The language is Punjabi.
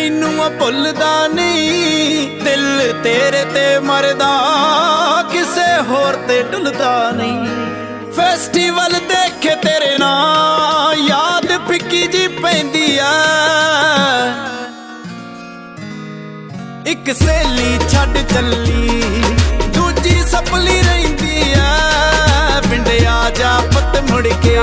ਮੈਨੂੰ ਆ ਭੁੱਲਦਾ ਨਹੀਂ, ਦਿਲ ਤੇਰੇ ਤੇ ਮਰਦਾ, ਕਿਸੇ ਹੋਰ ਤੇ ਡੁੱਲਦਾ ਨਹੀਂ। ਫੈਸਟੀਵਲ ਦੇਖੇ ਤੇਰੇ ਨਾਂ ਯਾਦ ਫਿੱਕੀ ਜੀ ਪੈਂਦੀ ਆ। ਇੱਕ ਸੇਲੀ ਛੱਡ ਚੱਲੀ, ਦੂਜੀ ਸਪਲੀ ਰਹਿੰਦੀ ਆ। ਪਿੰਡ ਆ ਜਾ ਪੱਤ ਮੁੜ ਕੇ।